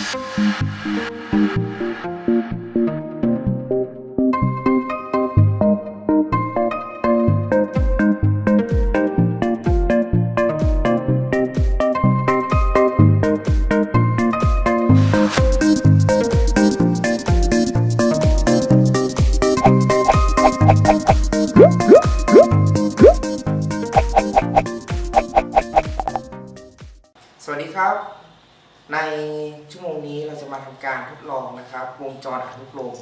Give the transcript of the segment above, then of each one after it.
ส ชั่วโมงนี้เราจะมาทำการทดลองนะครับ วงจรอนุกรม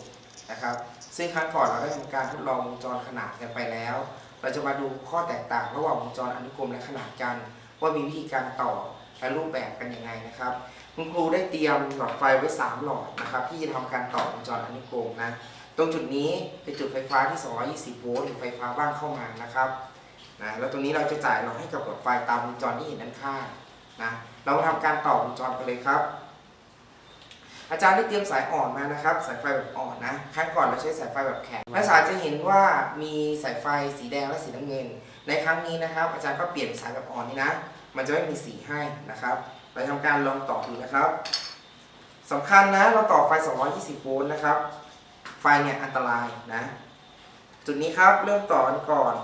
นะครับ ซึ่งครั้งก่อนเราได้ทำการทดลองวงจรขนาดกันไปแล้ว เราจะมาดูข้อแตกต่างระหว่างวงจรอนุกรมและขนาดกัน ว่ามีวิธีการต่อและรูปแบบกันยังไงนะครับ คุณครูได้เตรียมหลอดไฟไว้ 3 หลอดนะครับ ที่จะทำการต่อวงจรอนุกรมนะตรงจุดนี้เป็นจุดไฟฟ้าที่ 220 โวลต์หรือไฟฟ้าบ้านเข้ามานะครับนะแล้วตรงนี้เราจะจ่ายหลอดให้กับหลอดไฟตามวงจรที่เห็นด้านข้างนะ เรามาทำการต่อวงจรกันเลยครับ อาจารย์ได้เตรียมสายอ่อนมานะครับ สายไฟแบบอ่อนนะครั้งก่อนเราใช้สายไฟแบบแข็งนักศึกษาจะเห็นว่ามีสายไฟสีแดงและสีน้ำเงิน ในครั้งนี้นะครับ อาจารย์ก็เปลี่ยนสายแบบอ่อนนี่นะ มันจะไม่มีสีให้นะครับเราทำการลองต่อดูนะครับสำคัญนะเราต่อไฟ 220 โวลต์นะครับ ไฟเนี่ยอันตรายนะ จุดนี้ครับเริ่มต่อกันก่อน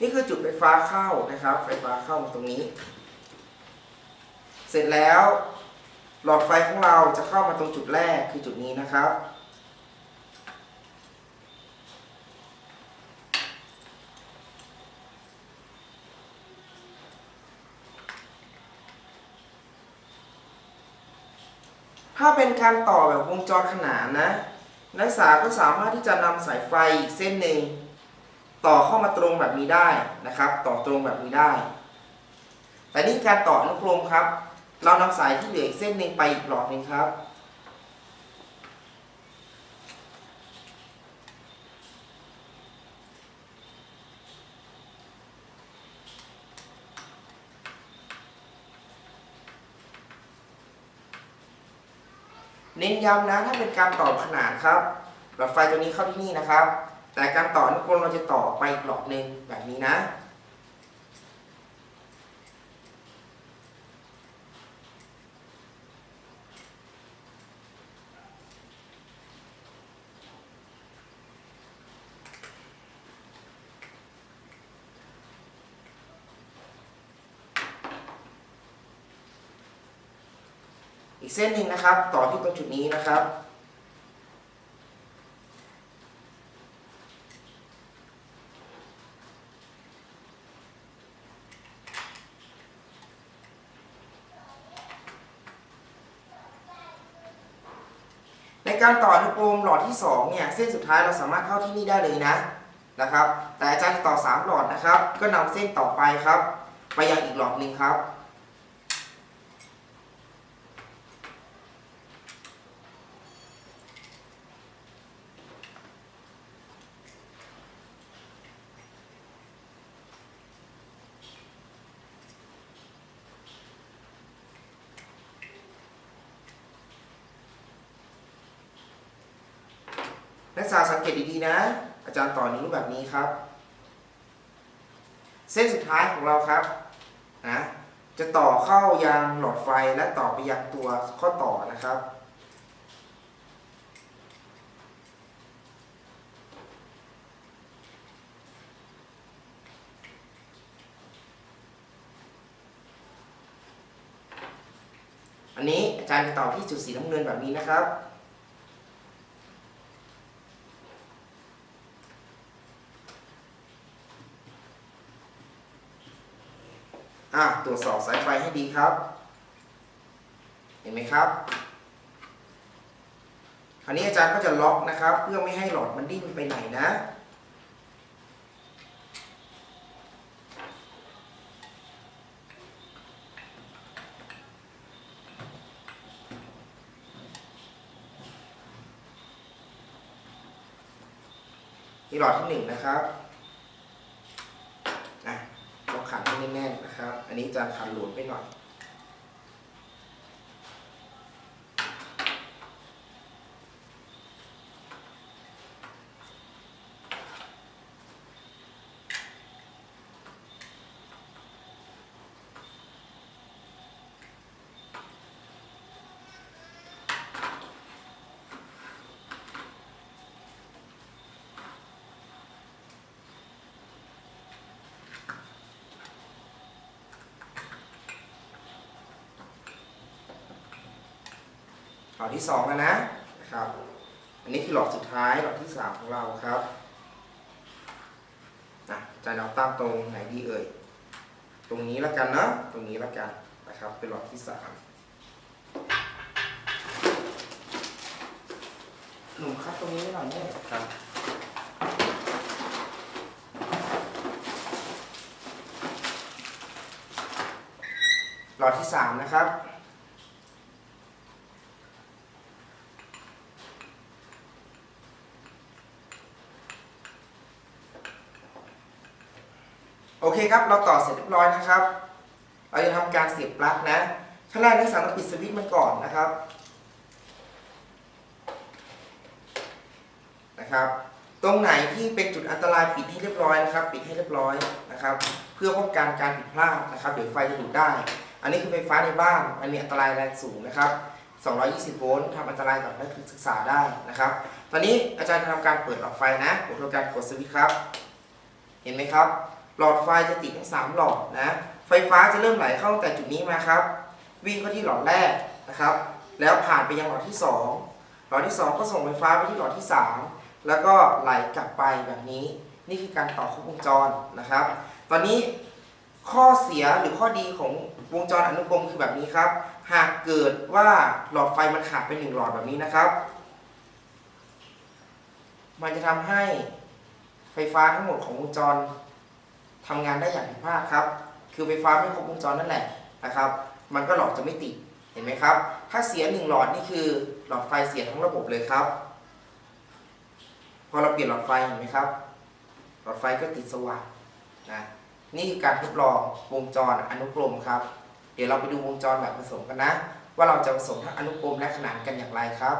นี่คือจุดไฟฟ้าเข้านะครับ ไฟฟ้าเข้าตรงนี้ เสร็จแล้ว หลอดไฟของเราจะเข้ามาตรงจุดแรกคือจุดนี้นะครับ ถ้าเป็นการต่อแบบวงจรขนานนะ นักศึกษาก็สามารถที่จะนำสายไฟอีกเส้นหนึ่ง ต่อเข้ามาตรงแบบนี้ได้นะครับ ต่อตรงแบบนี้ได้ แต่นี่การต่ออนุกรมครับ เรานำสายที่เหลืออีกเส้นหนึ่งไปอีกหลอดหนึ่งครับ เน้นย้ำนะถ้าเป็นการต่อขนานครับ หลอดไฟตัวนี้เข้าที่นี่นะครับ แต่การต่ออนุกรมเราจะต่อไปอีกหลอดหนึ่งแบบนี้นะ อีกเส้นหนึ่งนะครับ ต่อที่ตรงจุดนี้นะครับ ในการต่ออนุกรมหลอดที่2เนี่ยเส้นสุดท้ายเราสามารถเข้าที่นี่ได้เลยนะนะครับ แต่อาจารย์ต่อ 3 หลอดนะครับ ก็นำเส้นต่อไปครับ ไปยังอีกหลอดหนึ่งครับ ศึกษาสังเกตดีๆนะ อาจารย์ต่อนิ้วแบบนี้ครับ เส้นสุดท้ายของเราครับนะจะต่อเข้ายังหลอดไฟและต่อไปยังตัวข้อต่อนะครับ อันนี้อาจารย์จะต่อที่จุดสีน้ำเงินแบบนี้นะครับ อะตรวจสอบสายไฟให้ดีครับ เห็นไหมครับคราวนี้อาจารย์ก็จะล็อกนะครับ เพื่อไม่ให้หลอดมันดิ้นไปไหนนะ นี่หลอดที่หนึ่งนะครับอะต้อง นให้แน่นนะครับ อันนี้จะคันหลวมไปหน่อย หลอดที่สองแล้วนะนะครับ อันนี้คือหลอดสุดท้ายหลอดที่สามของเราครับนะอาจารย์เอาตั้งตรงไหนดีเอ่ย ตรงนี้แล้วกันเนาะ ตรงนี้แล้วกันนะครับ เป็นหลอดที่สามหนุ่มครับตรงนี้หน่อยเนี่ยครับหลอดที่สามนะครับ เคครับ เราต่อเสร็จเรียบร้อยนะครับ เราจะทำการเสียบปลั๊กนะ ขั้นแรกนักศึกษาต้องปิดสวิตช์มันก่อนนะครับ นะครับ ตรงไหนที่เป็นจุดอันตรายปิดให้เรียบร้อยนะครับ ปิดให้เรียบร้อยนะครับ เพื่อป้องกันการผิดพลาดนะครับ เดี๋ยวไฟจะดูดได้ อันนี้คือไฟฟ้าในบ้าน มันมีอันตรายแรงสูงนะครับ 220 โวลต์ทำอันตรายกับนักศึกษาได้นะครับ ตอนนี้อาจารย์จะทำการเปิดหลอดไฟนะผมทำการกดสวิตช์ครับ เห็นไหมครับ หลอดไฟจะติดทั้ง3หลอดนะ ไฟฟ้าจะเริ่มไหลเข้าตั้งแต่จุดนี้มาครับ วิ่งเข้าที่หลอดแรกนะครับ แล้วผ่านไปยังหลอดที่ 2 หลอดที่ 2 ก็ส่งไฟฟ้าไปที่หลอดที่ 3 แล้วก็ไหลกลับไปแบบนี้ นี่คือการต่อครบวงจรนะครับ ตอนนี้ข้อเสียหรือข้อดีของวงจรอนุกรมคือแบบนี้ครับ หากเกิดว่าหลอดไฟมันขาดไปหนึ่งหลอดแบบนี้นะครับ มันจะทำให้ไฟฟ้าทั้งหมดของวงจร ทำงานได้อย่างผิดพลาดครับ คือไฟฟ้าไม่ครบวงจรนั่นแหละนะครับ มันก็หลอดจะไม่ติด เห็นไหมครับ ถ้าเสียหนึ่งหลอดนี่คือหลอดไฟเสียทั้งระบบเลยครับ พอเราเปลี่ยนหลอดไฟเห็นไหมครับ หลอดไฟก็ติดสว่างนะ นี่คือการทดลองวงจรอนุกรมครับ เดี๋ยวเราไปดูวงจรแบบผสมกันนะ ว่าเราจะผสมทั้งอนุกรมและขนานกันอย่างไรครับ